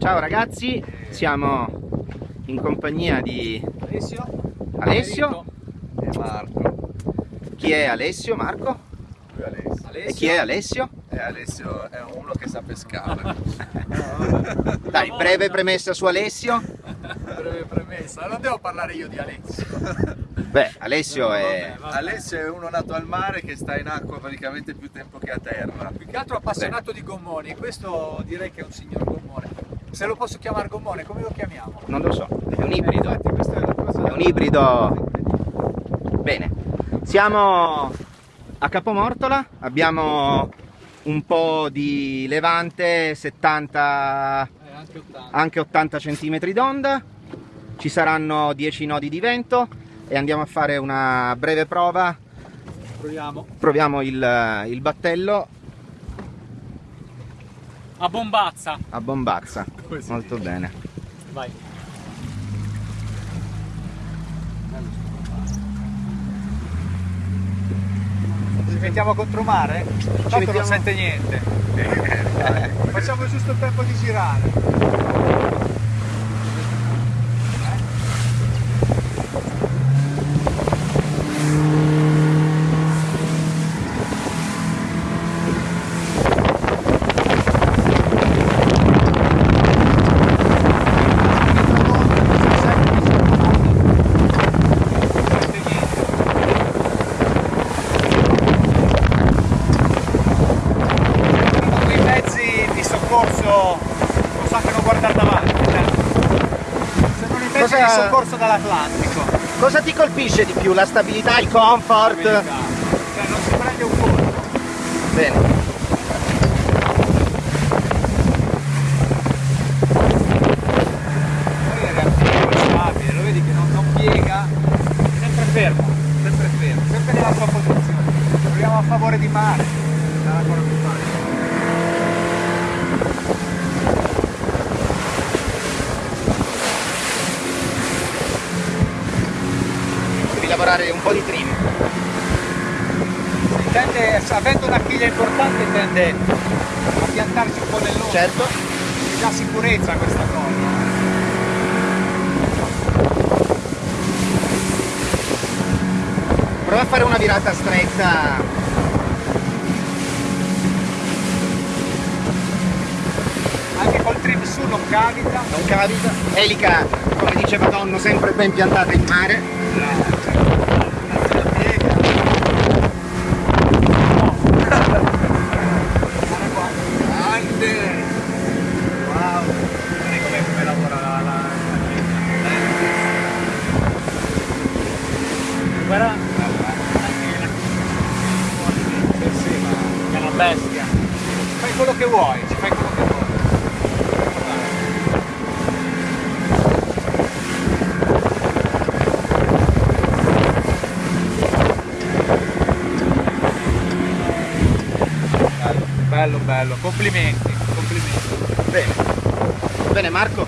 Ciao ragazzi, siamo in compagnia di Alessio, Alessio. E Marco. Chi è Alessio? Marco? Lui è Alessio. E chi è Alessio? E Alessio è uno che sa pescare. Dai, breve premessa su Alessio. breve premessa, non devo parlare io di Alessio. Beh, Alessio è... Vabbè, vabbè. Alessio è uno nato al mare che sta in acqua praticamente più tempo che a terra. Più che altro appassionato di gommoni, questo direi che è un signor gommone. Se lo posso chiamare gommone, come lo chiamiamo? non lo so, è un ibrido. Infatti, questa è. È un ibrido. Bene, siamo a Capomortola, abbiamo un po' di levante, 70, Eh, anche 80. anche 80 cm d'onda, ci saranno 10 nodi di vento e andiamo a fare una breve prova. Proviamo. Proviamo il, il battello A bombazza. a bombazza. Come si Molto bene. Vai. Ci mettiamo contromare? Tanto mettiamo- non sente niente. Facciamo giusto il tempo di girare. Sente niente. quei mezzi di soccorso non sappiano guardare davanti. eh. Sembrano i mezzi Cosa- di soccorso dall'Atlantico. Cosa ti colpisce di più? La stabilità, il comfort? Cioè non si prende un colpo. Bene. Che sempre fermo, sempre fermo, sempre nella sua posizione. Proviamo a favore di mare, sarà ancora più facile. Lavorare un po' di trim. Tende, avendo una chiglia importante tende a piantarsi un po' nell'ombra. Certo. Ti dà sicurezza questa cosa. Prova a fare una virata stretta. Anche col trim su non cavita. Non capita. Elica, come dice Madonna, sempre ben piantata in mare. Fai quello che vuoi, ci fai quello bello. Complimenti, complimenti. Bene. Bene Marco,